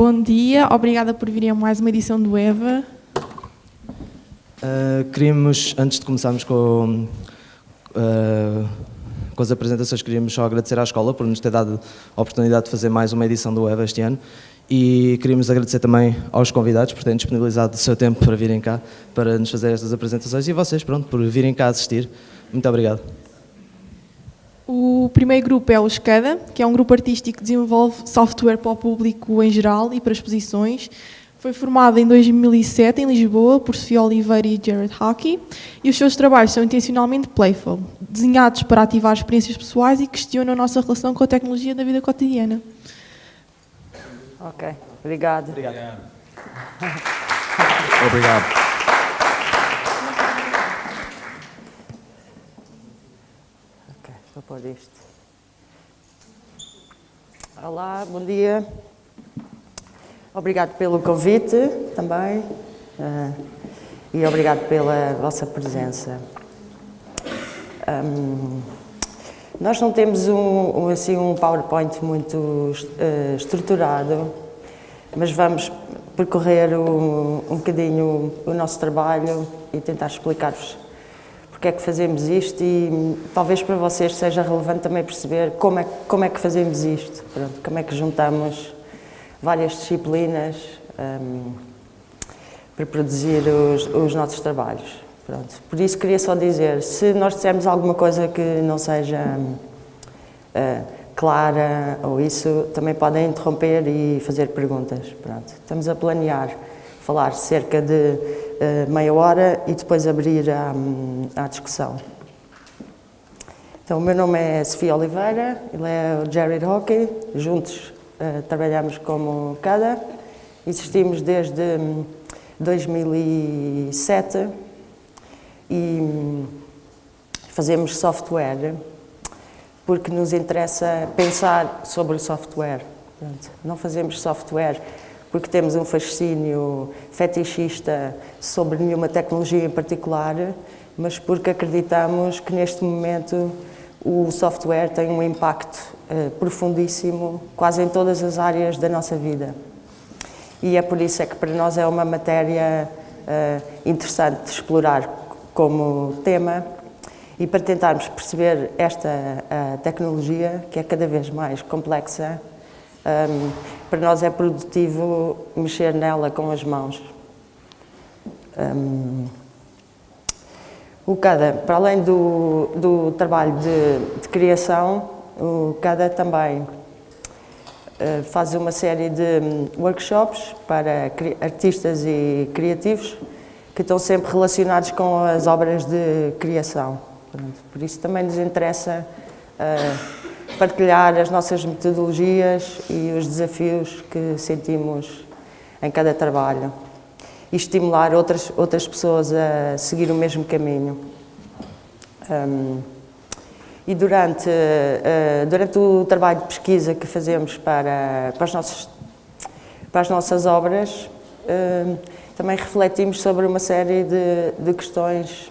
bom dia. Obrigada por virem a mais uma edição do EVA. Uh, queríamos, antes de começarmos com, uh, com as apresentações, queríamos só agradecer à escola por nos ter dado a oportunidade de fazer mais uma edição do EVA este ano e queríamos agradecer também aos convidados por terem disponibilizado o seu tempo para virem cá, para nos fazer estas apresentações e vocês, pronto, por virem cá assistir. Muito obrigado. O primeiro grupo é o SCADA, que é um grupo artístico que desenvolve software para o público em geral e para exposições. Foi formado em 2007 em Lisboa por Sofia Oliveira e Jared Hockey e os seus trabalhos são intencionalmente playful, desenhados para ativar experiências pessoais e questionam a nossa relação com a tecnologia da vida cotidiana. Ok, obrigado. Obrigado. Obrigado. Vou isto. Olá, bom dia. Obrigado pelo convite também uh, e obrigado pela vossa presença. Um, nós não temos um, um, assim, um PowerPoint muito uh, estruturado, mas vamos percorrer um, um bocadinho o nosso trabalho e tentar explicar-vos porque é que fazemos isto e talvez para vocês seja relevante também perceber como é, como é que fazemos isto, Pronto, como é que juntamos várias disciplinas um, para produzir os, os nossos trabalhos. Pronto. Por isso queria só dizer, se nós dissermos alguma coisa que não seja uh, clara ou isso, também podem interromper e fazer perguntas. Pronto. Estamos a planear falar cerca de uh, meia hora e depois abrir à, à discussão. Então, o meu nome é Sofia Oliveira, ele é o Jared Hockey, juntos uh, trabalhamos como CADA, existimos desde 2007 hum, e hum, fazemos software porque nos interessa pensar sobre o software. não fazemos software porque temos um fascínio fetichista sobre nenhuma tecnologia em particular, mas porque acreditamos que neste momento o software tem um impacto uh, profundíssimo quase em todas as áreas da nossa vida. E é por isso é que para nós é uma matéria uh, interessante de explorar como tema e para tentarmos perceber esta uh, tecnologia, que é cada vez mais complexa, um, para nós é produtivo mexer nela com as mãos. Um, o CADA, para além do, do trabalho de, de criação, o CADA também uh, faz uma série de um, workshops para artistas e criativos que estão sempre relacionados com as obras de criação. Por isso também nos interessa uh, partilhar as nossas metodologias e os desafios que sentimos em cada trabalho e estimular outras, outras pessoas a seguir o mesmo caminho. Um, e durante, uh, durante o trabalho de pesquisa que fazemos para, para, as, nossas, para as nossas obras, uh, também refletimos sobre uma série de, de questões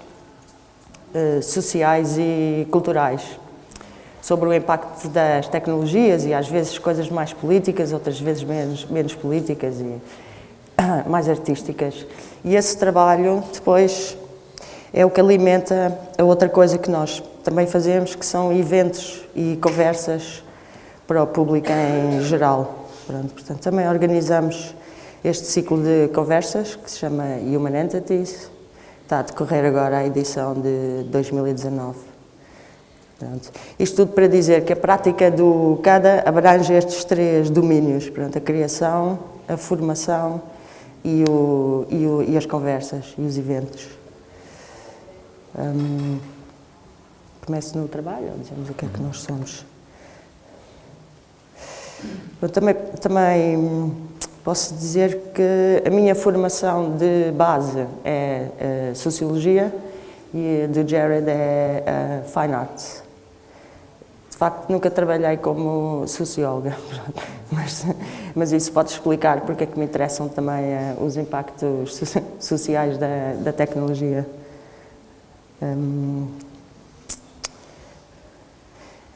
uh, sociais e culturais sobre o impacto das tecnologias e às vezes coisas mais políticas, outras vezes menos, menos políticas e mais artísticas. E esse trabalho depois é o que alimenta a outra coisa que nós também fazemos, que são eventos e conversas para o público em geral. Pronto, portanto, também organizamos este ciclo de conversas, que se chama Human Entities, está a decorrer agora a edição de 2019. Pronto. Isto tudo para dizer que a prática do CADA abrange estes três domínios, pronto, a criação, a formação e, o, e, o, e as conversas e os eventos. Hum, começo no trabalho, dizemos o que é que nós somos. Eu também, também posso dizer que a minha formação de base é, é Sociologia e do Jared é, é Fine Arts facto nunca trabalhei como socióloga, mas, mas isso pode explicar porque é que me interessam também uh, os impactos sociais da, da tecnologia. Um,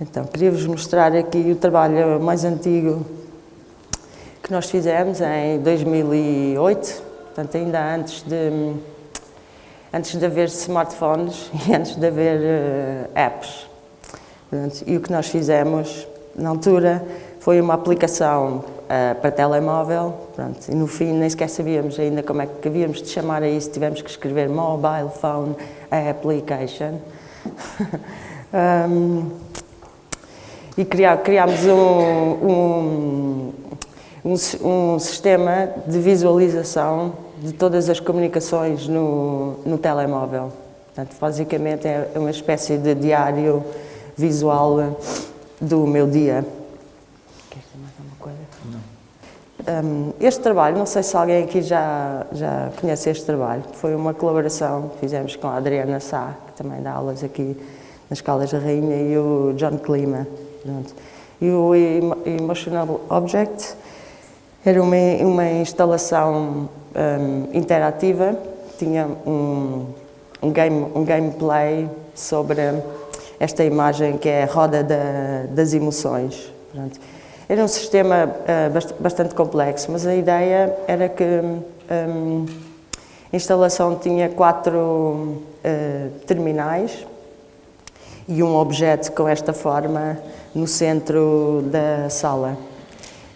então, queria-vos mostrar aqui o trabalho mais antigo que nós fizemos em 2008, portanto ainda antes de, antes de haver smartphones e antes de haver uh, apps. Portanto, e o que nós fizemos na altura foi uma aplicação uh, para telemóvel, pronto, e no fim nem sequer sabíamos ainda como é que havíamos de chamar a isso, tivemos que escrever Mobile Phone Application. um, e criámos um, um, um, sistema de visualização de todas as comunicações no, no telemóvel. Portanto, basicamente é uma espécie de diário visual do meu dia. Queres dizer mais alguma coisa? Não. Um, este trabalho, não sei se alguém aqui já, já conhece este trabalho, foi uma colaboração que fizemos com a Adriana Sá, que também dá aulas aqui nas Caldas da Rainha, e o John Clima. Pronto. E o Emotional Object era uma, uma instalação um, interativa, tinha um, um, game, um gameplay sobre esta imagem que é a roda da, das emoções. Era um sistema uh, bastante complexo, mas a ideia era que um, a instalação tinha quatro uh, terminais e um objeto com esta forma no centro da sala.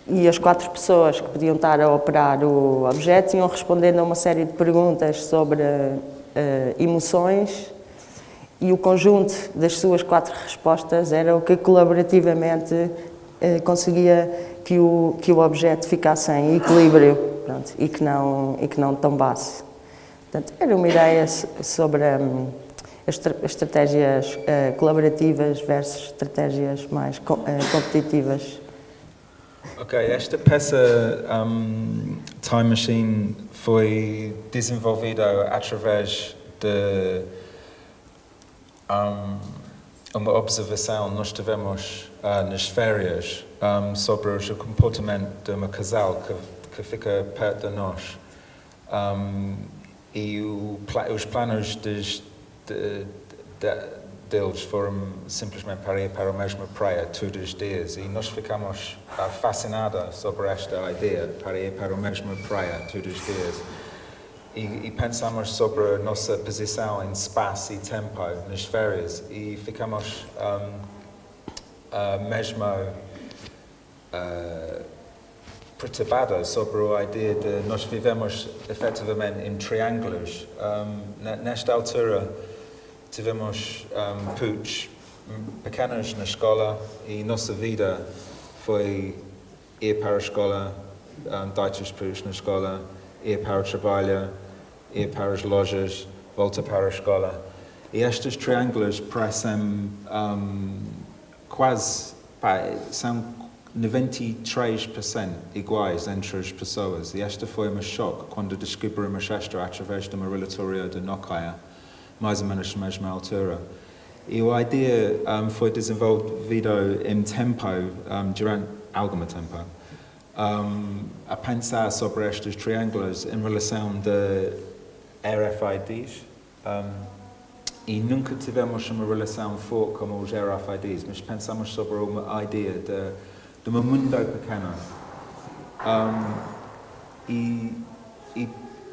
E as quatro pessoas que podiam estar a operar o objeto iam respondendo a uma série de perguntas sobre uh, emoções e o conjunto das suas quatro respostas era o que colaborativamente uh, conseguia que o, que o objeto ficasse em equilíbrio pronto, e, que não, e que não tombasse. Portanto, era uma ideia sobre... Um, estratégias uh, colaborativas versus estratégias mais co uh, competitivas. Ok, esta peça um, Time Machine foi desenvolvida através de um, uma observação nós tivemos uh, nas férias um, sobre o comportamento de um casal que, que fica perto de nós. Um, e o, os planos de, de, deles foram simplesmente para ir para a mesma praia todos os dias. E nós ficamos uh, fascinados sobre esta ideia para ir para a mesma praia todos os dias e, e, pensamos sobre nossa posição em espaço e tempo nas férias e ficamos um, uh, mesmo uh, perturbados sobre a ideia de nós vivemos efetivamente em triângulos. Um, nesta altura tivemos um, putos pequenos na escola e nossa vida foi ir para a escola, um, dar os na escola, ir para o trabalho, ir para as lojas, volta para a escola. E estes triângulos parecem um, quase, pá, são 93% iguais entre as pessoas. E esta foi um choque quando descobrimos isto através de uma de Nokia mais ou menos na altura. E a ideia um, foi desenvolvida em tempo, um, durante algum tempo, um, a pensar sobre estes triângulos em relação de RFIDs. e nunca tivemos uma relação forte como os RFIDs, mas pensamos sobre uma ideia de, de um mundo pequeno. e, e,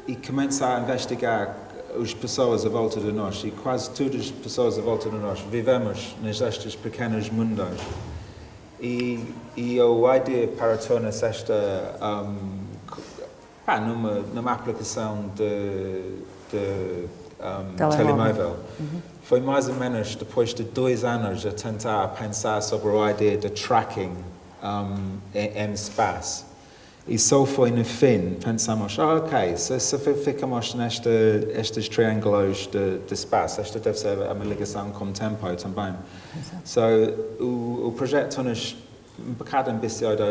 e começar a investigar as pessoas à volta de nós e quase todas as pessoas à volta de nós vivemos nestes pequenos mundos. E, e a ideia para tornar esta um, pá, numa, numa aplicação de, de um, telemóvel uhum. foi mais ou menos depois de dois anos a tentar pensar sobre a ideia de tracking um, em, em espaço. E só foi no fim, pensamos, oh, ok, se, se ficamos nesta, estes triângulos de, de espaço, esta deve ser uma ligação com o tempo também. Exato. So, o, o projeto nos um bocado ambicioso,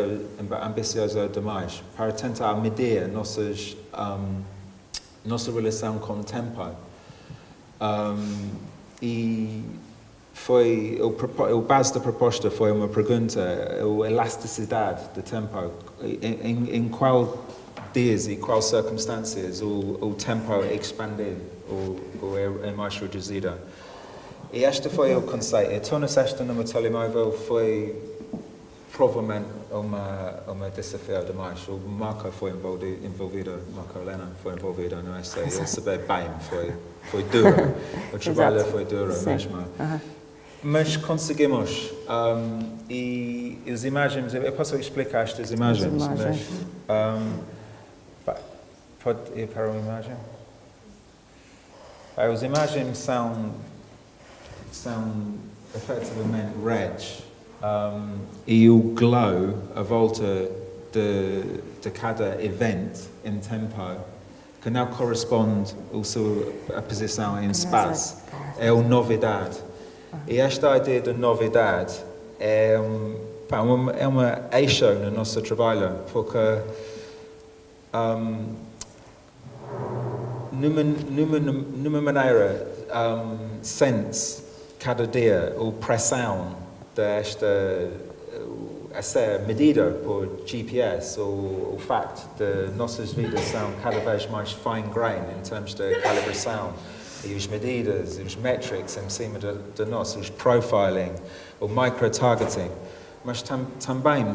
ambicioso demais para tentar medir nossas, um, nossa relação com o tempo. Um, e foi o, o base da proposta foi uma pergunta, a elasticidade do tempo, em, em qual dias e quais circunstâncias o, o tempo expandido ou, ou é, é mais reduzido. E este foi o conceito. E tornar esta numa telemóvel foi provavelmente uma, uma desafio demais. O Marco foi envolvido, envolvido Marco Helena foi envolvido no essay. Ele saber bem, foi, foi duro. O trabalho foi duro Sim. mesmo. Aham. Mas conseguimos. Um, e as imagens, eu posso explicar estas imagens, imagens. mas. Um, pode ir para uma imagem? As imagens são, são efetivamente reds. Um, e o glow à volta de, de cada evento em tempo, can now correspond also a posição em espaço, é a novidade. E esta ideia de novidade é, um, pá, uma, é uma eixo no nosso trabalho, porque um, numa, numa, numa maneira um, sente cada dia a pressão desta essa medida por GPS, o, o facto de nossas vidas são cada vez mais fine grain em termos de calibração e as medidas, os metrics em cima de, de nós, os profiling, o micro-targeting, mas tam, também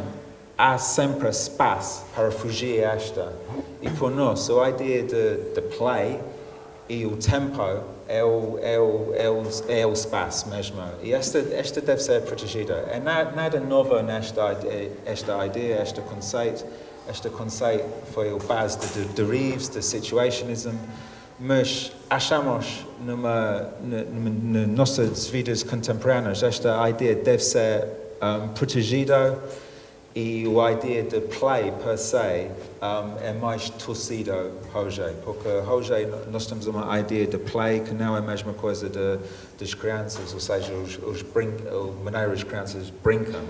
há sempre espaço para fugir esta. E por nós, a ideia de, de play e o tempo é o, é o, é o, é o espaço mesmo. E esta, esta deve ser protegida. É nada, novo nesta esta ideia, este conceito. Este conceito foi o base de, de derives, de situationism, mas achamos numa, nas nossas vidas contemporâneas esta ideia deve ser um, protegida e a ideia de play per se um, é mais torcido hoje, porque hoje nós temos uma ideia de play que não é a mesma coisa de, das crianças, ou seja, os, os brin a maneira as crianças brincam.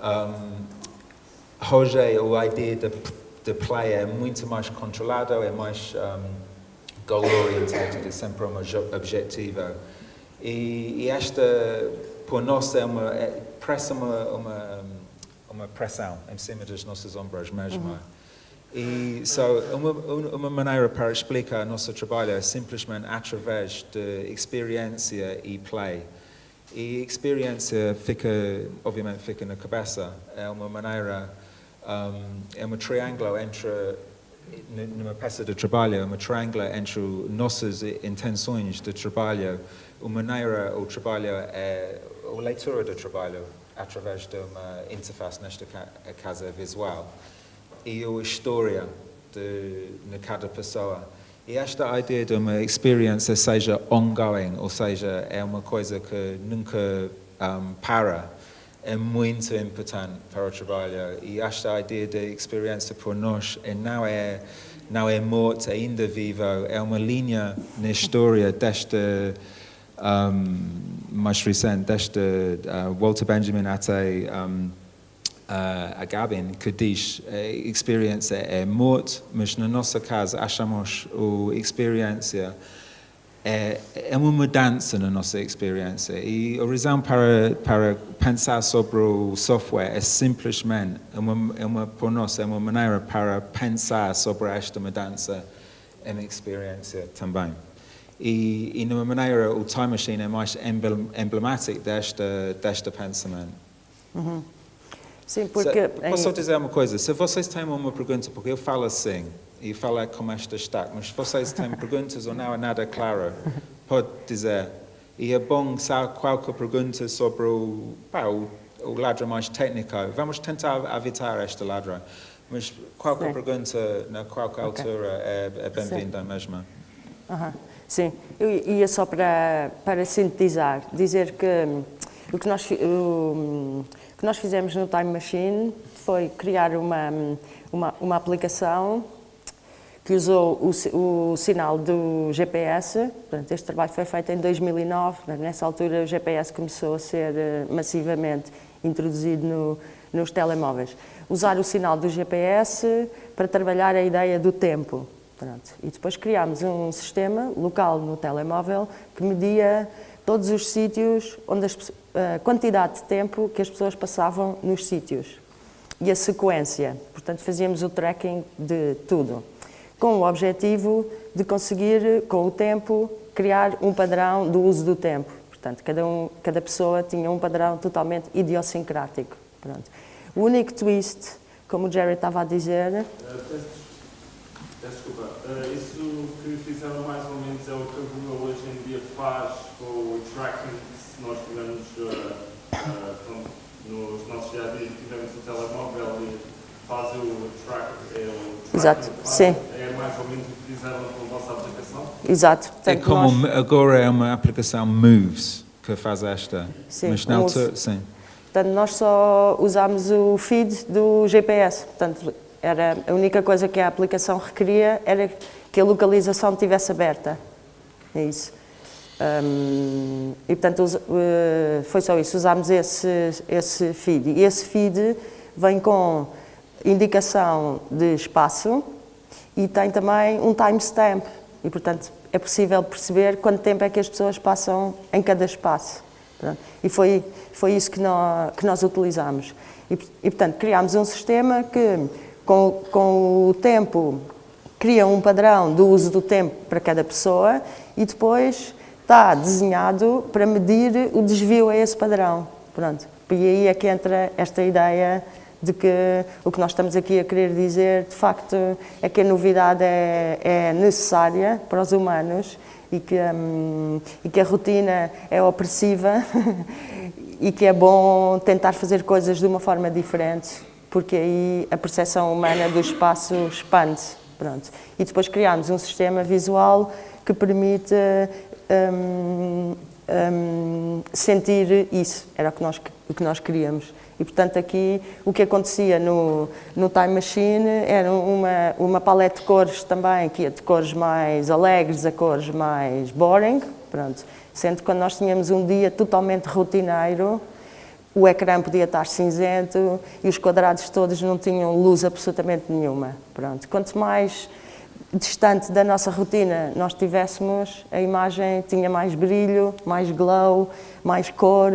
Um, hoje a ideia de, de play é muito mais controlada, é mais um, goal-oriented, é sempre uma objetivo. E, e esta, por nós, é uma, é, parece uma, uma uma pressão em cima dos nossos ombros mesmo. Uhum. E so, uma, uma maneira para explicar nosso trabalho é simplesmente através de experiência e play. E experiência fica, obviamente, fica na cabeça. É uma maneira, um, é um triângulo entre, numa peça de trabalho, é um triângulo entre nossas intenções de trabalho. A maneira o trabalho é a leitura do trabalho através de uma interface, nesta casa visual, e a história de, de cada pessoa. E esta ideia de uma experiência seja ongoing, ou seja, é uma coisa que nunca um, para, é muito importante para o trabalho. E esta ideia de experiência por nós é, não é não é morto, ainda vivo, é uma linha na história desta um, recente, desta uh, Walter Benjamin até um, uh, a Gabin, que experience a experiência é morte, mas na nossa casa achamos a é, uma mudança na nossa experiência. E a razão para, para pensar sobre o software é simplesmente, uma, é uma, por nós, é uma maneira para pensar sobre esta mudança em experiência também. E, e numa maneira, o Time Machine é mais emblemático desta, desta pensamento. Uhum. Sim, porque... Se, posso só dizer uma coisa? Se vocês têm uma pergunta, porque eu falo assim, e falo como esta está, mas se vocês têm perguntas ou não é nada claro, pode dizer. E é bom saber qualquer pergunta sobre o, pá, o, o ladrão mais técnico. Vamos tentar evitar esta ladrão. Mas qualquer Sim. pergunta, na qualquer okay. altura, é, é bem-vinda mesmo. Uhum. Sim, eu ia só para, para sintetizar, dizer que hum, o que, nós, o, que nós fizemos no Time Machine foi criar uma, hum, uma, uma aplicação que usou o, o, sinal do GPS. Portanto, este trabalho foi feito em 2009. Nessa altura, o GPS começou a ser eh, massivamente introduzido no, nos telemóveis. Usar o sinal do GPS para trabalhar a ideia do tempo. Pronto. E depois criámos um sistema local no telemóvel que media todos os sítios, onde as, a quantidade de tempo que as pessoas passavam nos sítios e a sequência. Portanto, fazíamos o tracking de tudo, com o objetivo de conseguir, com o tempo, criar um padrão do uso do tempo. Portanto, cada, um, cada pessoa tinha um padrão totalmente idiosincrático. Pronto. O único twist, como o Jerry estava a dizer, peço desculpa. Uh, isso que fizeram mais ou menos é o que a Google hoje em dia faz com o tracking se nós tivermos uh, uh, pronto, nos nossos dia a dia, tivermos o telemóvel e faz o track, é o tracking Exato, faz, sim. É mais ou menos o que fizeram com a vossa aplicação? exato. É como nós- agora é uma aplicação Moves que faz esta. Sim, mas na o altura, sim. Portanto, nós só usámos o feed do GPS. Portanto, era a única coisa que a aplicação requeria era que a localização estivesse aberta. É isso. Hum, e, portanto, eh, foi só isso. Usámos esse, esse feed. E esse feed vem com indicação de espaço e tem também um timestamp. E, portanto, é possível perceber quanto tempo é que as pessoas passam em cada espaço. E foi, foi isso que nós, que nós utilizámos. E, e, portanto, criámos um sistema que, com, com o tempo, cria um padrão do uso do tempo para cada pessoa e depois está desenhado para medir o desvio a esse padrão. Pronto. E aí é que entra esta ideia de que o que nós estamos aqui a querer dizer, de facto, é que a novidade é, é necessária para os humanos e que, hum, e que a rotina é opressiva e que é bom tentar fazer coisas de uma forma diferente, porque aí a percepção humana do espaço expande-se. E depois criámos um sistema visual que permite hum, hum, sentir isso, era o que nós, o que nós queríamos. E, portanto, aqui o que acontecia no, no Time Machine era uma, uma paleta de cores também, que ia de cores mais alegres a cores mais boring, pronto. Sendo que quando nós tínhamos um dia totalmente rotineiro, o ecrã podia estar cinzento e os quadrados todos não tinham luz absolutamente nenhuma. Pronto. Quanto mais distante da nossa rotina nós tivéssemos, a imagem tinha mais brilho, mais glow, mais cor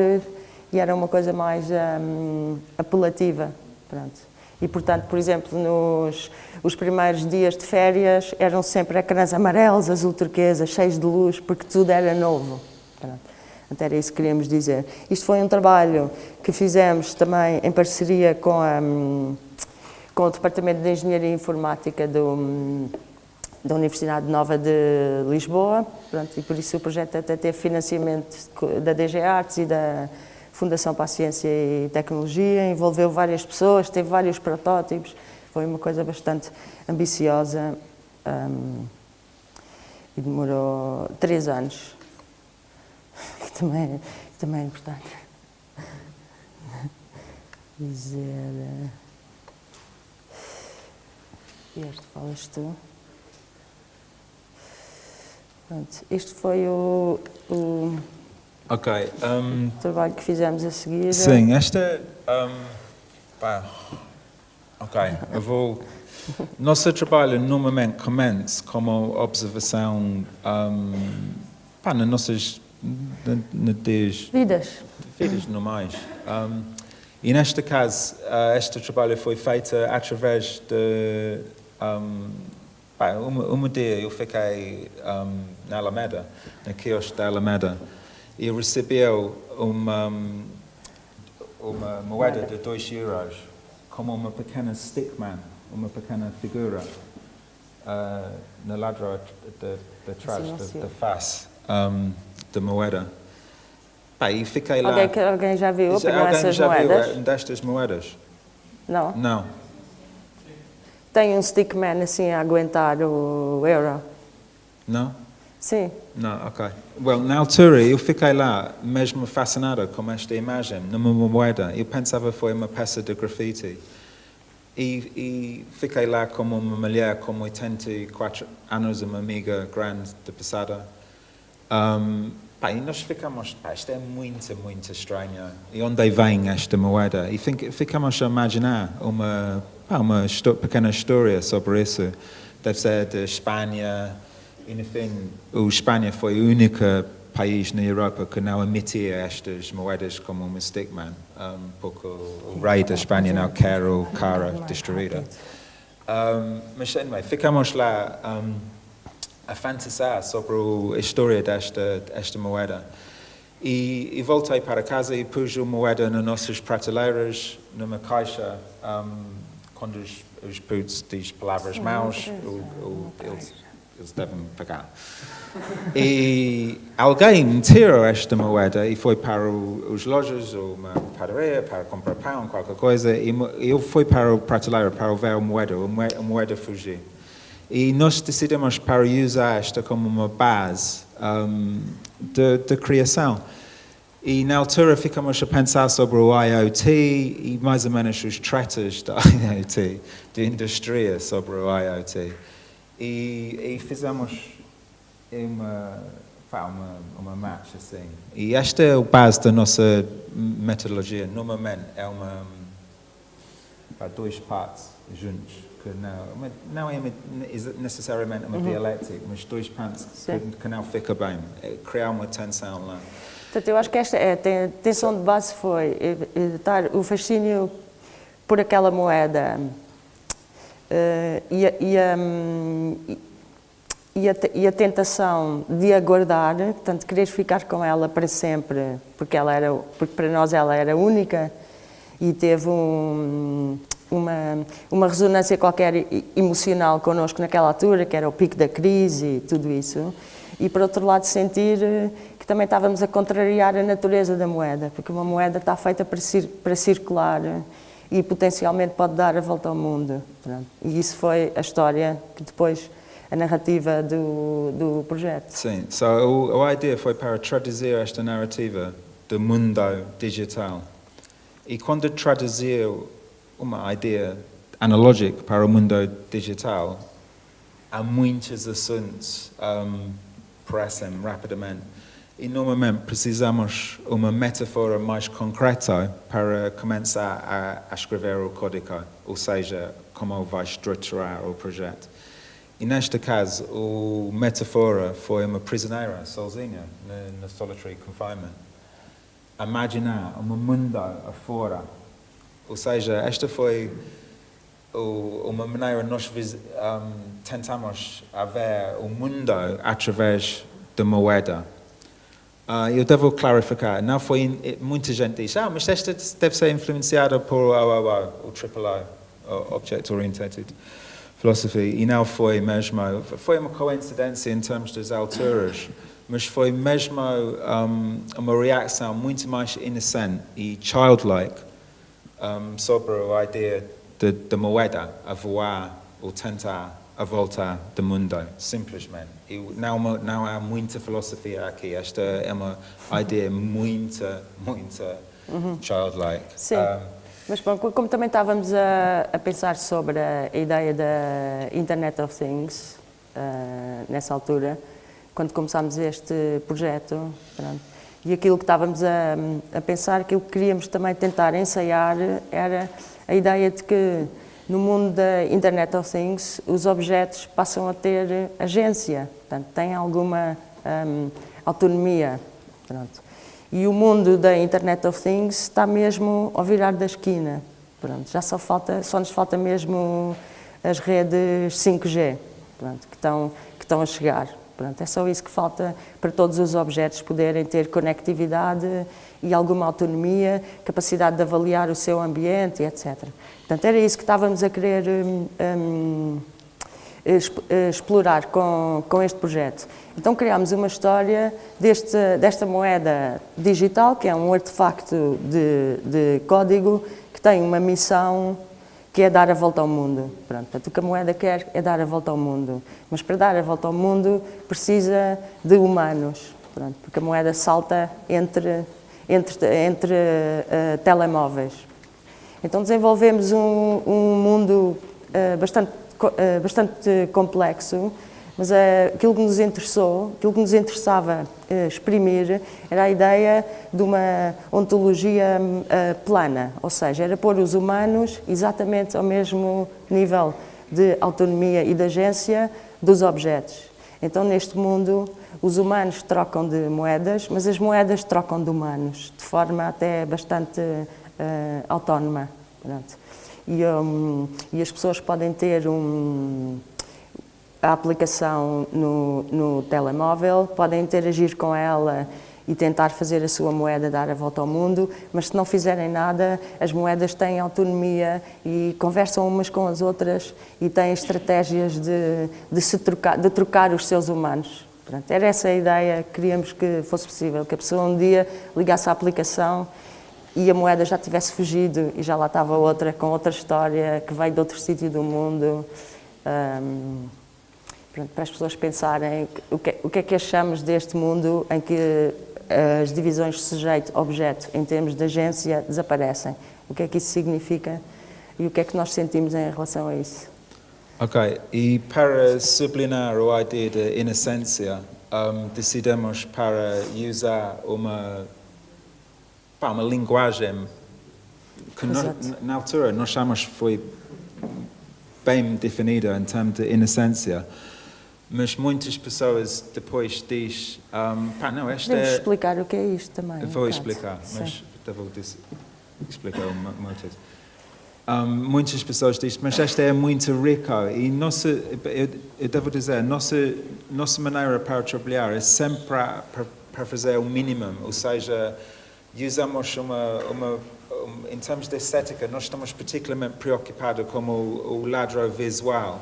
e era uma coisa mais hum, apelativa. Pronto. E, portanto, por exemplo, nos os primeiros dias de férias eram sempre ecrãs amarelos, azul turquesa, cheios de luz, porque tudo era novo. Então, era isso que queríamos dizer. Isto foi um trabalho que fizemos também em parceria com, a, com o Departamento de Engenharia Informática do, da Universidade Nova de Lisboa, Pronto, e por isso o projeto até teve financiamento da DG Artes e da Fundação para a Ciência e Tecnologia, envolveu várias pessoas, teve vários protótipos, foi uma coisa bastante ambiciosa hum, e demorou três anos, que também, que também é importante dizer. eh, Este falas tu. Pronto, este foi o, o Ok. um, trabalho que fizemos a seguir. sim, esta. um, pá, ok, eu vou. Nosso trabalho normalmente começa como observação um, pá, nas nossas nas Vidas. vidas normais. Um, e neste caso, uh, este trabalho foi feito através de. Um, pá, uma, uma dia eu fiquei um, na Alameda, na quiosque da Alameda, e recebeu uma, uma moeda de 2 euros como uma pequena stickman, uma pequena figura uh, na ladra de, de trás Sim, da- sim. da face um, da moeda. Pá, e fiquei lá. Alguém, alguém já viu apanhar alguém essas já viu moedas? eh, destas moedas? Não. Não. Tem um stickman assim a aguentar o euro. Não? Sim. Não, ok. Well, na altura eu fiquei lá mesmo fascinada com esta imagem, numa moeda. Eu pensava que foi uma peça de graffiti. E, e fiquei lá como uma mulher com 84 anos, uma amiga grande de passada. Um, pá, e nós ficamos, pá, isto é muito, muito estranho. E onde vem esta moeda? E fic- ficamos a imaginar uma, pá, uma pequena história sobre isso. Deve ser de Espanha. E, no fim, o Espanha foi o único país na Europa que não emitia estas moedas como uma stickman, um, porque o, rei da Espanha não quer o cara destruída. Um, mas, anyway, ficamos lá um, a fantasar sobre a história desta, desta moeda. E, e voltei para casa e pus a moeda nas nossas prateleiras, numa caixa, um, quando os, os putos diz palavras maus, o, eles, eles devem pagar. E alguém tirou esta moeda e foi para o, os lojas ou uma padaria para comprar pão, qualquer coisa, e eu fui para o prateleira para ver a moeda, a moeda fugiu. E nós decidimos para usar esta como uma base um, de, de criação. E na altura ficamos a pensar sobre o IoT e mais ou menos os tretas da IoT, de indústria sobre o IoT. E, e fizemos uma, uma, uma match assim. E esta é a base da nossa metodologia. Normalmente é uma, dois partes juntos que não, não é necessariamente uma uhum. dialética, mas dois pontos que, que, não fica bem, é criar uma tensão lá. Portanto, eu acho que esta é, a tensão de base foi evitar o fascínio por aquela moeda uh, e, e, um, e, a, e, a, tentação de aguardar, portanto, querer ficar com ela para sempre, porque, ela era, porque para nós ela era única e teve um, uma, uma ressonância qualquer emocional connosco naquela altura, que era o pico da crise e tudo isso, e por outro lado sentir eh, que também estávamos a contrariar a natureza da moeda, porque uma moeda está feita para, cir para circular eh, e potencialmente pode dar a volta ao mundo. E isso foi a história que depois a narrativa do, do projeto. Sim, so, a, a ideia foi para traduzir esta narrativa do mundo digital. E quando traduziu uma ideia analógica para o mundo digital, há muitos assuntos um, aparecem rapidamente. E normalmente precisamos uma metáfora mais concreta para começar a, escrever o código, ou seja, como vai estruturar o projeto. E neste caso, a metáfora foi uma prisioneira sozinha no solitary confinement. Imaginar um mundo afora ou seja, esta foi uma maneira nós um, tentamos ver o mundo através da moeda. Uh, eu devo clarificar, não foi, muita gente diz, ah, mas esta deve ser influenciada por OOO, o AAA, Object Oriented Philosophy, e não foi mesmo, foi uma coincidência em termos das alturas, mas foi mesmo um, uma reação muito mais inocente e childlike um, sobre a ideia de, de moeda a voar ou tentar a volta do mundo, simplesmente. E não, não há muita filosofia aqui, esta é uma ideia muito, muito uhum. childlike. Sim. Um, mas bom, como também estávamos a, a, pensar sobre a ideia da Internet of Things, uh, nessa altura, quando começámos este projeto, pronto, e aquilo que estávamos a, a pensar, aquilo que queríamos também tentar ensaiar, era a ideia de que no mundo da Internet of Things os objetos passam a ter agência, portanto, têm alguma um, autonomia. Pronto. E o mundo da Internet of Things está mesmo ao virar da esquina. Pronto, já só, falta, só nos falta mesmo as redes 5G pronto, que, estão, que estão a chegar. Pronto, é só isso que falta para todos os objetos poderem ter conectividade e alguma autonomia, capacidade de avaliar o seu ambiente, etc. Portanto, era isso que estávamos a querer um, um, explorar com, com este projeto. Então criámos uma história deste, desta moeda digital, que é um artefacto de, de código que tem uma missão que é dar a volta ao mundo. Pronto, portanto, o que a moeda quer é dar a volta ao mundo. Mas para dar a volta ao mundo precisa de humanos, pronto, porque a moeda salta entre, entre, entre uh, telemóveis. Então desenvolvemos um, um mundo uh, bastante, uh, bastante complexo, mas uh, aquilo que nos interessou, aquilo que nos interessava uh, exprimir, era a ideia de uma ontologia uh, plana, ou seja, era pôr os humanos exatamente ao mesmo nível de autonomia e de agência dos objetos. Então, neste mundo, os humanos trocam de moedas, mas as moedas trocam de humanos, de forma até bastante autónoma. E, um, e as pessoas podem ter um a aplicação no, no telemóvel, podem interagir com ela e tentar fazer a sua moeda dar a volta ao mundo, mas se não fizerem nada, as moedas têm autonomia e conversam umas com as outras e têm estratégias de, de, se trocar, de trocar os seus humanos. Pronto, era essa a ideia que queríamos que fosse possível, que a pessoa um dia ligasse a aplicação e a moeda já tivesse fugido e já lá estava outra, com outra história, que veio de outro sítio do mundo. Um, para as pessoas pensarem o que, o que é que achamos deste mundo em que as divisões sujeito-objeto, em termos de agência, desaparecem. O que é que isso significa e o que é que nós sentimos em relação a isso? Ok, e para sublinhar a ideia de inocência, um, decidimos para usar uma, pá, uma linguagem que no, na altura nós chamamos foi bem definida em termos de inocência, mas muitas pessoas depois dizem, um, pá, não, esta Podemos é... explicar o que é isto também. Vou um explicar, mas vou explicar uma, uma coisa. Um, muitas pessoas dizem, mas esta é muito rica e nossa, eu, eu devo dizer, nossa, nossa maneira para trabalhar é sempre para fazer o mínimo, ou seja, usamos uma, uma um, em termos de estética, nós estamos particularmente preocupados com o, o lado visual.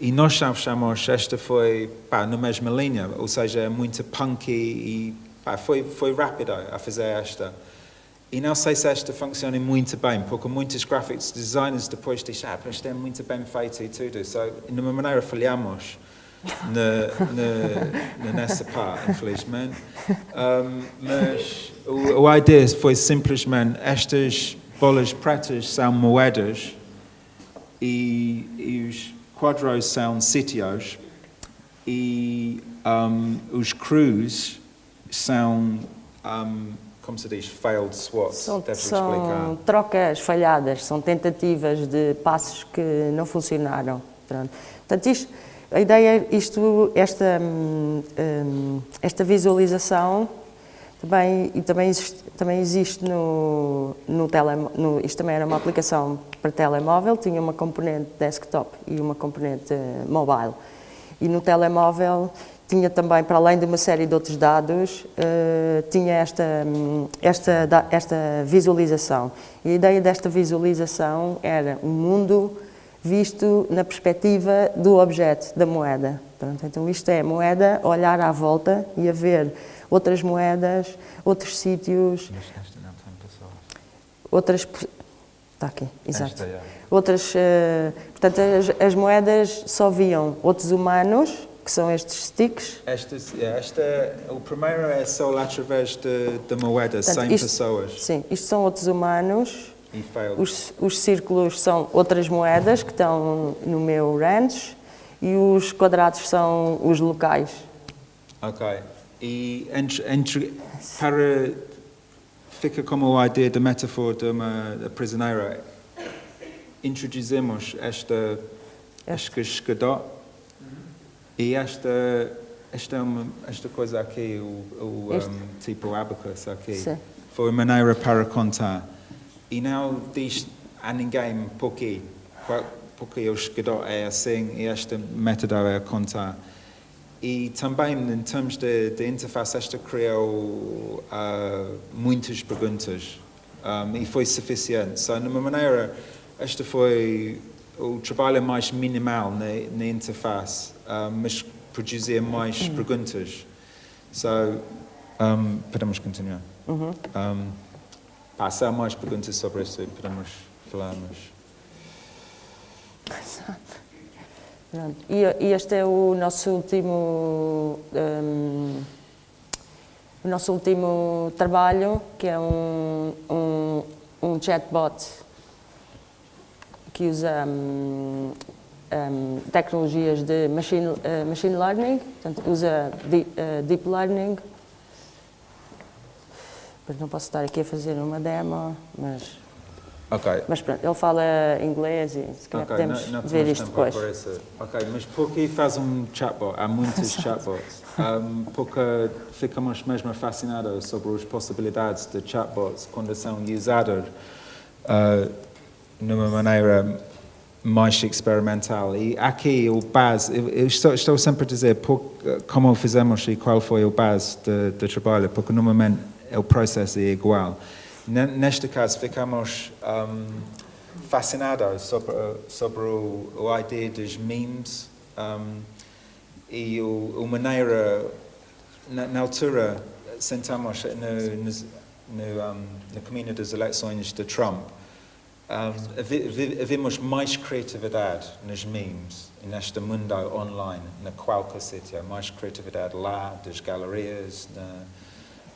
E nós chamamos, esta foi pá, na mesma linha, ou seja, é muito punky e pá, foi, foi rápida a fazer esta. E não sei se esta funciona muito bem, porque muitos graphics designers depois dizem, ah, isto é muito bem feito e tudo. So, de uma maneira, falhamos na, na, nessa parte, infelizmente. Um, mas o, a ideia foi simplesmente, estas bolas pretas são moedas e, e os quadros são sítios e um, os crews são... Um, como se diz, failed SWOT? São, são trocas falhadas, são tentativas de passos que não funcionaram. Pronto. Portanto, isto, a ideia, isto, esta, hum, hum, esta visualização também, e também, existe, também existe no, no, tele, Isto também era uma aplicação para telemóvel, tinha uma componente desktop e uma componente mobile. E no telemóvel tinha também, para além de uma série de outros dados, uh, tinha esta, esta, esta visualização. E a ideia desta visualização era um mundo visto na perspectiva do objeto, da moeda. Pronto, então isto é moeda, olhar à volta e a ver outras moedas, outros sítios, outras... Está aqui, exato. Esta, é. Outras, uh, portanto, as, as moedas só viam outros humanos que são estes sticks. Esta, esta, o primeiro é só através de, de moeda, Portanto, 100 isto, pessoas. Sim, isto são outros humanos. Os, os círculos são outras moedas que estão no meu range e os quadrados são os locais. Ok. E entre, entre, para fica como a ideia da metáfora de uma prisioneira, introduzimos esta, esta escadó e esta, esta, esta coisa aqui, o, o um, tipo abacus aqui, Sim. foi uma maneira para contar. E não diz a ninguém porque, porque o escritor é assim e esta método é contar. E também, em termos de, de interface, esta criou uh, muitas perguntas um, e foi suficiente. So, de uma maneira, esta foi o trabalho mais minimal na, na interface mas produzir mais uhum. perguntas. So, um, podemos continuar. Uhum. Um, há mais perguntas sobre isso, podemos falar, mas... E, e este é o nosso último... Um, o nosso último trabalho, que é um, um, um chatbot que usa um, um, tecnologias de machine, uh, machine learning, portanto, usa deep, uh, deep learning. Mas não posso estar aqui a fazer uma demo, mas... Ok. Mas pronto, ele fala inglês e se calhar okay. podemos não, não ver isto depois. Ok, mas por que faz um chatbot? Há muitos chatbots. Um, porque ficamos mesmo fascinados sobre as possibilidades de chatbots quando são usados uh, numa maneira mais experimental. E aqui o base, eu, estou, estou, sempre a dizer por, como fizemos e qual foi o base do trabalho, porque normalmente o processo é igual. Neste caso, ficamos um, fascinados sobre, sobre o, o ideia dos memes um, e o, a maneira, na, na altura, sentamos no, no, um, no caminho das eleições de Trump, um, havemos mais criatividade nos memes, neste mundo online, na qualquer sítio, mais criatividade lá, das galerias, na,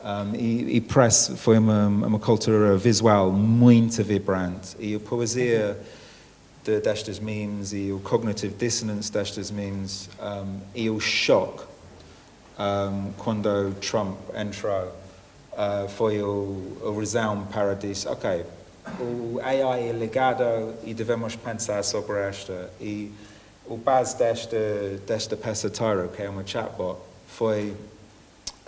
um, e, e Press foi uma, uma cultura visual muito vibrante. E a poesia de, destas memes e o cognitive dissonance destas memes um, e o choque um, quando Trump entrou uh, foi o, o razão para dizer, ok, o AI é ligado e devemos pensar sobre esta. E o base desta, desta peça Tyro, que é uma chatbot, foi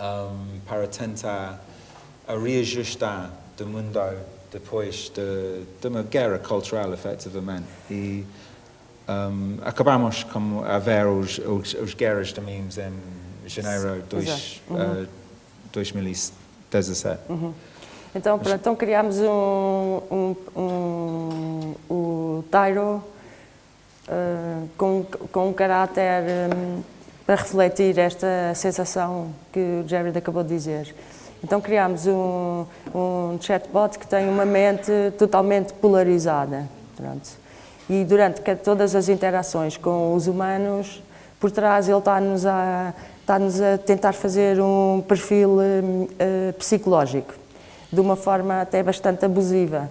um, para tentar reajustar do mundo depois de, de uma guerra cultural, efetivamente. E um, acabamos com a ver os, os, os guerras de memes em janeiro de uhum. uh, 2017. Uhum. Então, pronto, então criámos um, um, um, o Tyro uh, com, com um caráter um, para refletir esta sensação que o Jared acabou de dizer. Então criámos um, um chatbot que tem uma mente totalmente polarizada. Pronto. E durante todas as interações com os humanos, por trás ele está-nos a, está a tentar fazer um perfil uh, psicológico, de uma forma até bastante abusiva.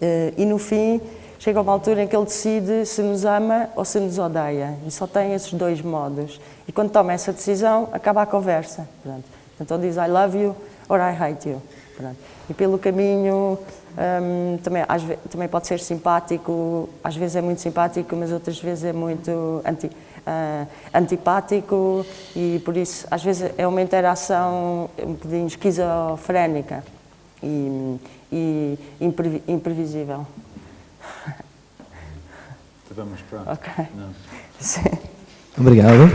Uh, e no fim, chega uma altura em que ele decide se nos ama ou se nos odeia. E só tem esses dois modos. E quando toma essa decisão, acaba a conversa. Pronto. Então diz I love you or I hate you. Pronto. E pelo caminho um, também, às, também pode ser simpático, às vezes é muito simpático, mas outras vezes é muito anti, uh, antipático e por isso às vezes é uma interação um bocadinho esquizofrénica e, e imprevisível. Vamos pronto. Ok. Não. Sim. Obrigado.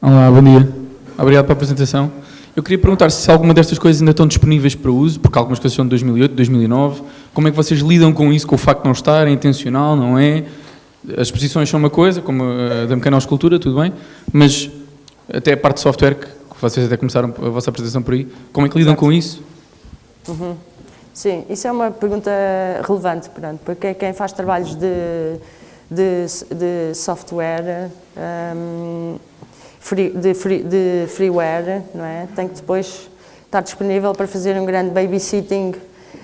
Olá, bom dia. Obrigado pela apresentação. Eu queria perguntar se alguma destas coisas ainda estão disponíveis para uso, porque algumas coisas são de 2008, 2009. Como é que vocês lidam com isso, com o facto de não estar, é intencional, não é? As exposições são uma coisa, como a da mecanoescultura, tudo bem, mas até a parte de software, que vocês até começaram a vossa apresentação por aí, como é que lidam Exato. com isso? Uhum. Sim, isso é uma pergunta relevante, porque quem faz trabalhos de, de, de software, um, free, de, free, de freeware, não é? tem que depois estar disponível para fazer um grande babysitting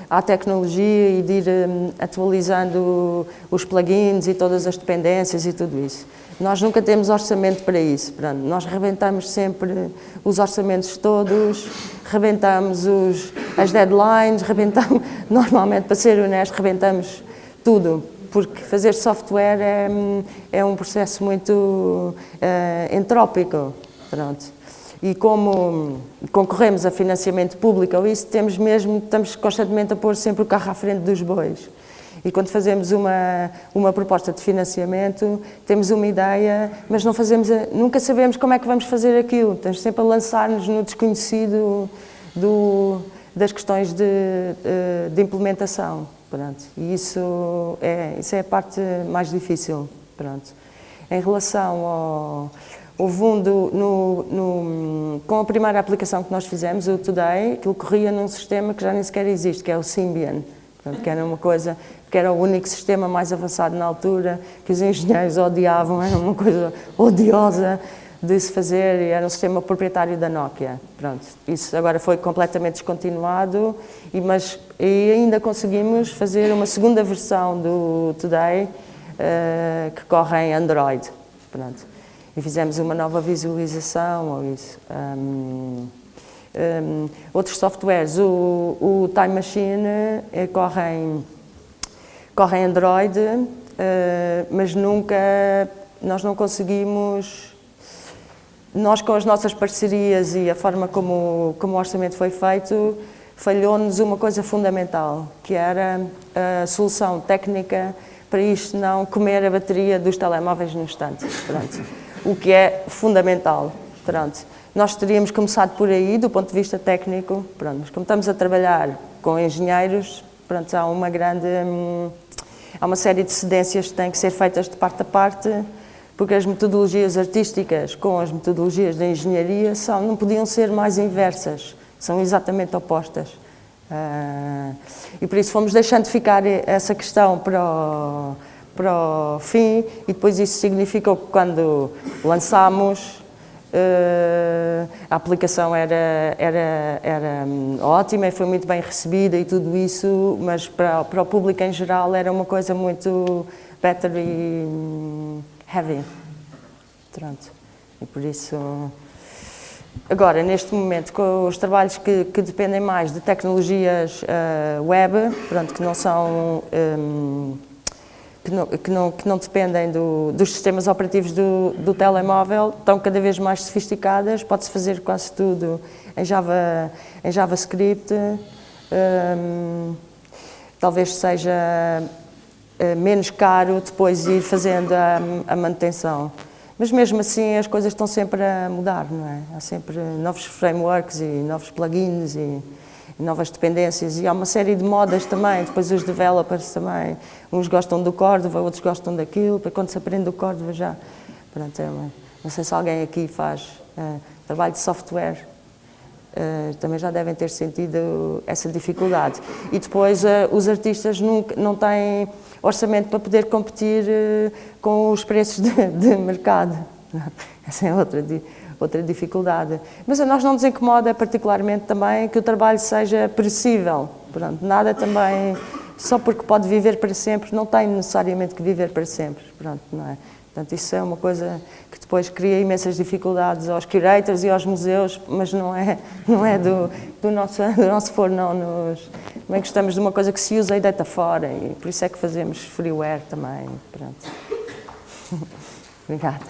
à tecnologia e de ir um, atualizando os plugins e todas as dependências e tudo isso. Nós nunca temos orçamento para isso. Pronto, nós rebentamos sempre os orçamentos todos, rebentamos os, as deadlines, rebentamos, normalmente, para ser honesto, rebentamos tudo, porque fazer software é, é um processo muito uh, entrópico. Pronto. E como concorremos a financiamento público ou isso, temos mesmo, estamos constantemente a pôr sempre o carro à frente dos bois. E quando fazemos uma, uma proposta de financiamento, temos uma ideia, mas não fazemos a, nunca sabemos como é que vamos fazer aquilo. Estamos sempre a lançar-nos no desconhecido do, das questões de, de implementação. Pronto. E isso é, isso é a parte mais difícil. Pronto. Em relação ao, ao fundo, no, no, com a primeira aplicação que nós fizemos, o Today, aquilo corria num sistema que já nem sequer existe, que é o Symbian. Portanto, que era uma coisa que era o único sistema mais avançado na altura, que os engenheiros odiavam, era uma coisa odiosa de se fazer, e era um sistema proprietário da Nokia. Pronto, isso agora foi completamente descontinuado, e, mas e ainda conseguimos fazer uma segunda versão do Today, uh, que corre em Android. Pronto. E fizemos uma nova visualização, ou isso. Um, um, outros softwares, o, o Time Machine eh, corre em corre em Android, uh, mas nunca, nós não conseguimos, nós com as nossas parcerias e a forma como, como o orçamento foi feito, falhou-nos uma coisa fundamental, que era a solução técnica para isto não comer a bateria dos telemóveis no instante. Pronto. O que é fundamental. Pronto. Nós teríamos começado por aí, do ponto de vista técnico, pronto, mas como estamos a trabalhar com engenheiros, pronto, há uma grande... Hum, há uma série de cedências que têm que ser feitas de parte a parte, porque as metodologias artísticas com as metodologias da engenharia são, não podiam ser mais inversas, são exatamente opostas. Uh, e por isso fomos deixando ficar essa questão para o, para o fim e depois isso significou que quando lançámos Uh, a aplicação era, era, era um, ótima e foi muito bem recebida e tudo isso, mas para, para o público em geral era uma coisa muito battery um, heavy. Pronto. E por isso. Agora, neste momento, com os trabalhos que, que dependem mais de tecnologias uh, web, pronto, que não são. Um, que não, que não, que não dependem do, dos sistemas operativos do, do telemóvel, estão cada vez mais sofisticadas, pode-se fazer quase tudo em, Java, em JavaScript, um, talvez seja uh, menos caro depois ir fazendo a, a manutenção. Mas mesmo assim as coisas estão sempre a mudar, não é? Há sempre novos frameworks e novos plugins e novas dependências e há uma série de modas também, depois os developers também, uns gostam do Cordova, outros gostam daquilo, para quando se aprende o Cordova já, pronto, é uma, não sei se alguém aqui faz uh, trabalho de software, uh, também já devem ter sentido essa dificuldade. E depois uh, os artistas nunca, não têm orçamento para poder competir com os preços de, de mercado, essa é outra outra dificuldade. Mas a nós não nos incomoda particularmente também que o trabalho seja perecível. Pronto, nada também, só porque pode viver para sempre, não tem necessariamente que viver para sempre. Pronto, não é? Portanto, isso é uma coisa que depois cria imensas dificuldades aos curators e aos museus, mas não é, não é do, do, nosso, do nosso foro, não. Nos, também gostamos de uma coisa que se usa e deita fora, e por isso é que fazemos freeware também. Pronto. Obrigada.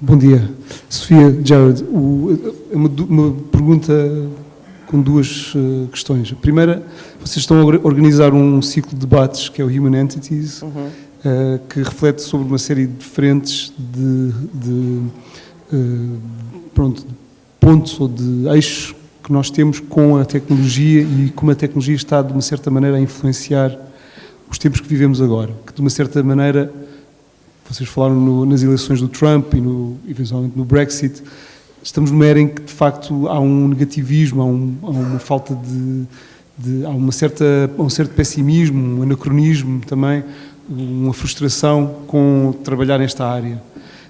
Bom dia. Sofia Jared, o, uma, uma, pergunta com duas uh, questões. A primeira, vocês estão a organizar um ciclo de debates que é o Human Entities, uhum. uh, que reflete sobre uma série de frentes de, de uh, pronto, de pontos ou de eixos que nós temos com a tecnologia e como a tecnologia está, de uma certa maneira, a influenciar os tempos que vivemos agora. Que, de uma certa maneira, vocês falaram no, nas eleições do Trump e no, eventualmente no Brexit, estamos numa era em que de facto há um negativismo, há, um, há uma falta de, de, há uma certa, um certo pessimismo, um anacronismo também, uma frustração com trabalhar nesta área.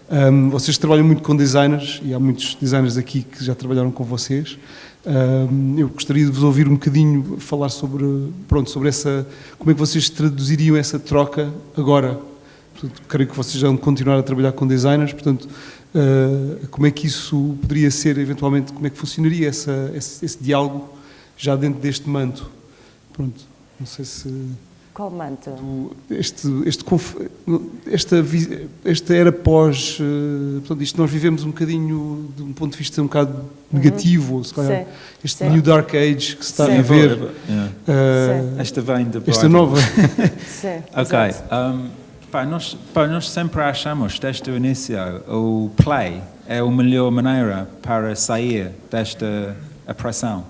Um, vocês trabalham muito com designers e há muitos designers aqui que já trabalharam com vocês. Um, eu gostaria de vos ouvir um bocadinho falar sobre, pronto, sobre essa, como é que vocês traduziriam essa troca agora Portanto, creio que vocês vão continuar a trabalhar com designers, portanto, uh, como é que isso poderia ser, eventualmente, como é que funcionaria essa, esse, esse, diálogo já dentro deste manto? Pronto, não sei se... Qual manto? Do, este, este, esta, esta era pós, uh, portanto, isto nós vivemos um bocadinho, de um ponto de vista um bocado uhum. negativo, uhum. se calhar, Sim. este Sim. New Dark Age que se está Sim. a ver. Yeah. Uh, esta vem de Esta nova. Sim, ok. Pá, nós, pá, nós sempre achamos, desde o início, o play é a melhor maneira para sair desta opressão.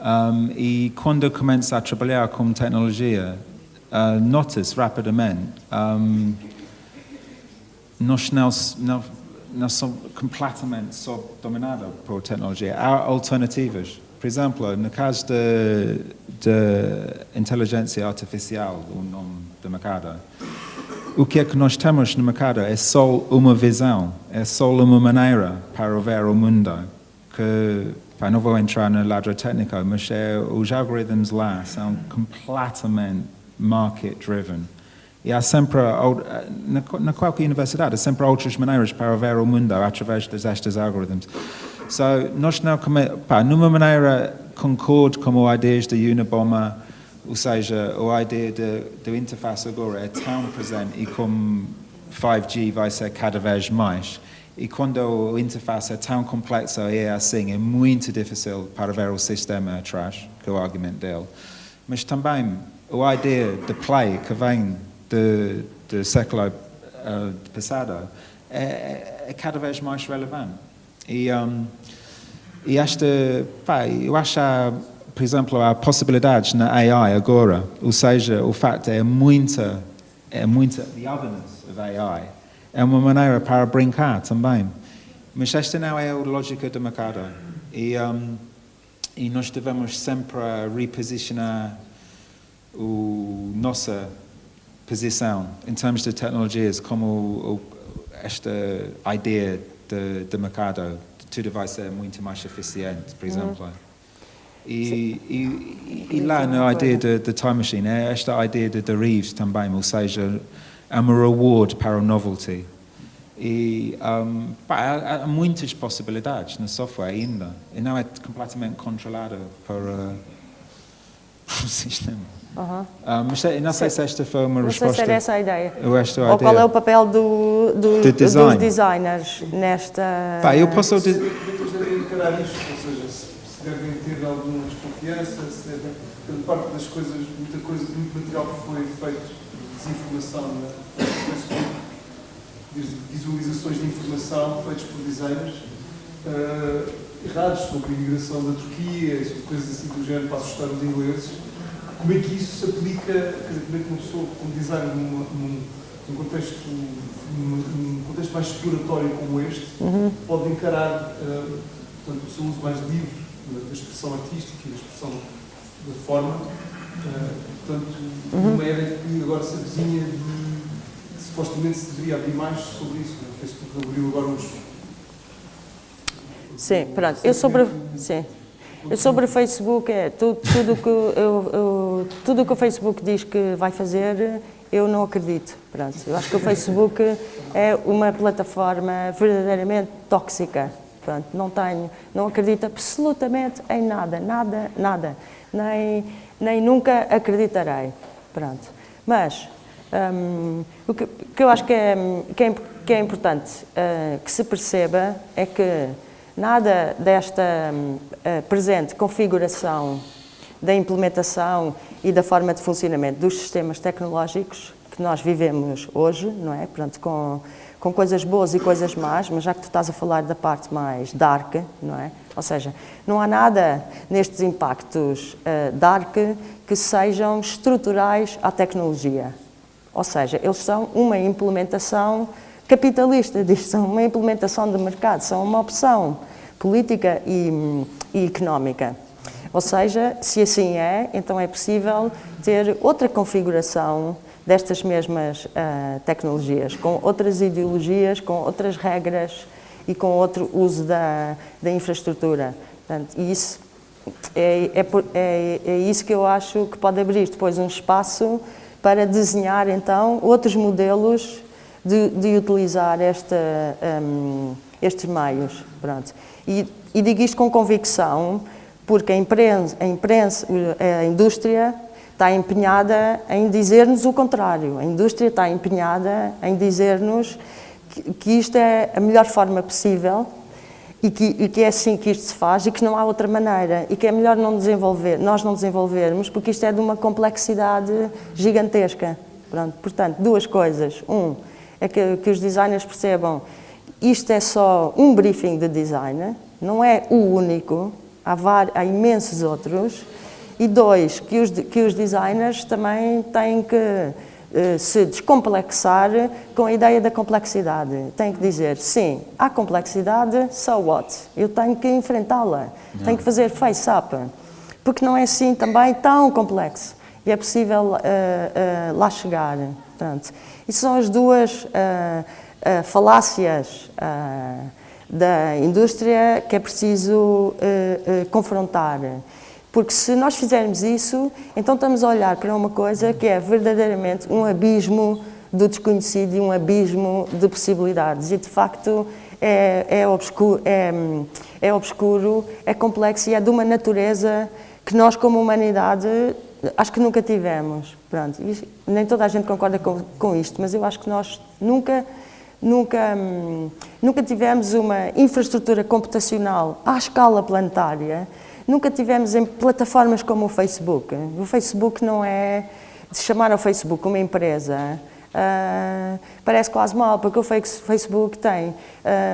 Um, e quando eu começo a trabalhar com tecnologia, uh, notas rapidamente, um, nós não, não, não somos completamente dominados por tecnologia. Há alternativas. Por exemplo, no caso da inteligência artificial, o nome do mercado, o que é que nós temos no mercado é só uma visão, é só uma maneira para ver o mundo. Que, pá, não vou entrar na ladra técnica, mas é, os algoritmos lá são completamente market-driven. E há sempre, na, na qualquer universidade, há sempre outras maneiras para ver o mundo através destes algoritmos. So, nós não, pá, numa maneira concordo com as ideias da Unabomber, ou seja, a ideia da interface agora é tão presente e como 5G vai ser cada vez mais, E quando a interface é tão complexa e é assim, é muito difícil para ver o sistema atrás, que é o argumento dele. Mas também a ideia de play que vem do, do século uh, passado é, é, cada vez mais relevante. E, um, e esta, pá, eu acho, por exemplo, há possibilidades na AI agora, ou seja, o facto é muita, é muita, the otherness of AI, é uma maneira para brincar também. Mas esta não é a lógica do mercado. E, um, e nós devemos sempre reposicionar o nossa posição em termos de tecnologias como o, esta ideia de, de mercado tudo vai ser muito mais eficiente, por exemplo. E, e, e, lá na ideia da Time Machine, é esta ideia de derives também, ou seja, é uma reward para o novelty. E um, pá, há, há, muitas possibilidades no software ainda, e não é completamente controlado por, uh, por o sistema. Uhum. Um, mas não sei se esta foi uma não resposta. Não sei se era essa a ideia. Ou, esta Ou ideia. qual é o papel do, do, de design. dos designers nesta. Pá, eu posso. As se, devem ter alguma desconfiança, se devem. Grande parte das coisas, muita coisa, muito material que foi feito de desinformação na Facebook, desde visualizações de informação feitas por designers. Uh, errados sobre a imigração da Turquia, sobre coisas assim do género para assustar os ingleses como é que isso se aplica, quer dizer, como é que uma pessoa como designer num, num, num contexto, num, num, contexto mais exploratório como este, uhum. pode encarar uh, portanto, o seu uso mais livre da expressão artística e da expressão da forma, uh, portanto, uhum. uma era que agora se avizinha de que supostamente se deveria abrir mais sobre isso, né? o Facebook abriu agora uns... Sim, pronto, eu sobre... Sim. Sobre o Facebook, é tudo, tudo que eu, eu, tudo que o Facebook diz que vai fazer, eu não acredito. Pronto, eu acho que o Facebook é uma plataforma verdadeiramente tóxica. Pronto, não tenho, não acredito absolutamente em nada, nada, nada. Nem, nem nunca acreditarei. Pronto. Mas um, o que, que, eu acho que é, que é, que é importante uh, que se perceba é que Nada desta uh, presente configuração da implementação e da forma de funcionamento dos sistemas tecnológicos que nós vivemos hoje, não é? Portanto, com, com coisas boas e coisas más, mas já que tu estás a falar da parte mais dark, não é? Ou seja, não há nada nestes impactos uh, dark que sejam estruturais à tecnologia. Ou seja, eles são uma implementação capitalista são uma implementação de mercado, são uma opção política e, e económica. Ou seja, se assim é, então é possível ter outra configuração destas mesmas uh, tecnologias, com outras ideologias, com outras regras e com outro uso da, da infraestrutura. Portanto, isso é, é, é, é, isso que eu acho que pode abrir depois um espaço para desenhar então outros modelos de, de utilizar esta, um, estes meios. Pronto. E, e digo isto com convicção, porque a imprensa, a, imprensa, a indústria está empenhada em dizer-nos o contrário. A indústria está empenhada em dizer-nos que, que, isto é a melhor forma possível e que, e que, é assim que isto se faz e que não há outra maneira e que é melhor não desenvolver, nós não desenvolvermos porque isto é de uma complexidade gigantesca. Pronto, portanto, duas coisas. Um, é que, que os designers percebam isto é só um briefing de design, não é o único, há, vários, há imensos outros. E dois, que os, que os designers também têm que uh, se descomplexar com a ideia da complexidade. Têm que dizer, sim, há complexidade, so what? Eu tenho que enfrentá-la, tenho que fazer face-up, porque não é assim também tão complexo. E é possível uh, uh, lá chegar. Portanto, e são as duas falácias da indústria que é preciso confrontar. Porque se nós fizermos isso, então estamos a olhar para uma coisa que é verdadeiramente um abismo do desconhecido e um abismo de possibilidades. E, de facto, é, é, obscuro, é, é obscuro, é complexo e é de uma natureza que nós, como humanidade, acho que nunca tivemos. Pronto, nem toda a gente concorda com, com isto, mas eu acho que nós nunca nunca, nunca tivemos uma infraestrutura computacional à escala planetária, nunca tivemos em plataformas como o Facebook. O Facebook não é chamar ao Facebook uma empresa, Uh, parece quase mal, porque o Facebook tem uh,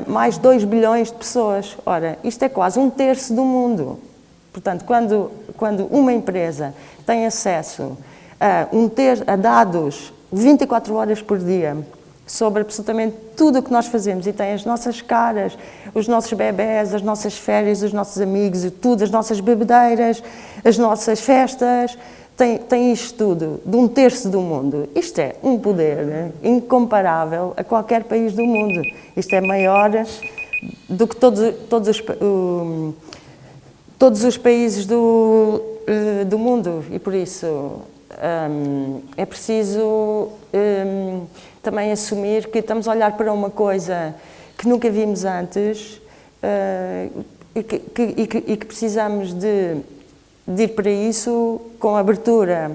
mais 2 bilhões de pessoas. Ora, isto é quase um terço do mundo. Portanto, quando, quando uma empresa tem acesso a, um ter, a dados 24 horas por dia sobre absolutamente tudo o que nós fazemos e tem as nossas caras, os nossos bebés, as nossas férias, os nossos amigos e tudo, as nossas bebedeiras, as nossas festas, tem, tem isto tudo, de um terço do mundo. Isto é um poder incomparável a qualquer país do mundo. Isto é maior do que todos, todos, os, todos os países do, uh, do mundo e por isso um, é preciso um, também assumir que estamos a olhar para uma coisa que nunca vimos antes uh, e, que, que, e, que, e que precisamos de de ir para isso com abertura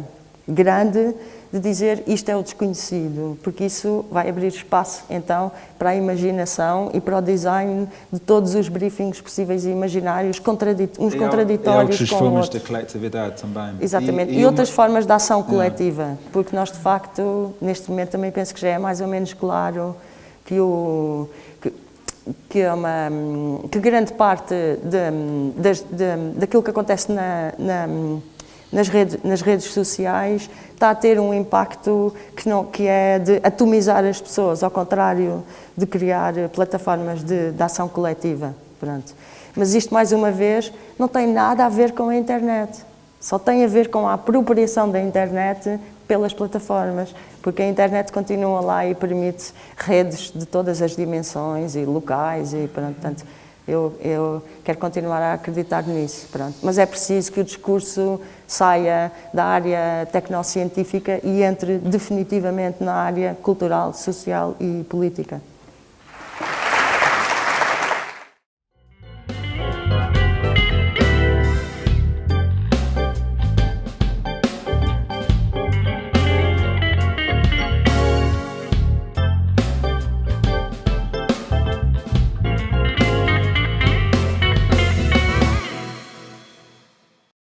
grande, de dizer isto é o desconhecido, porque isso vai abrir espaço então para a imaginação e para o design de todos os briefings possíveis e imaginários, contradit uns e contraditórios e com formas outros. de coletividade também. Exatamente, e, e, e outras uma... formas de ação coletiva, porque nós de facto, neste momento também penso que já é mais ou menos claro que o que, é uma, que grande parte de, de, de, daquilo que acontece na, na, nas, redes, nas redes sociais está a ter um impacto que, não, que é de atomizar as pessoas, ao contrário de criar plataformas de, de ação coletiva. Pronto. Mas isto, mais uma vez, não tem nada a ver com a internet. Só tem a ver com a apropriação da internet pelas plataformas, porque a internet continua lá e permite redes de todas as dimensões e locais e portanto eu, eu quero continuar a acreditar nisso, pronto. mas é preciso que o discurso saia da área tecnocientífica e entre definitivamente na área cultural, social e política.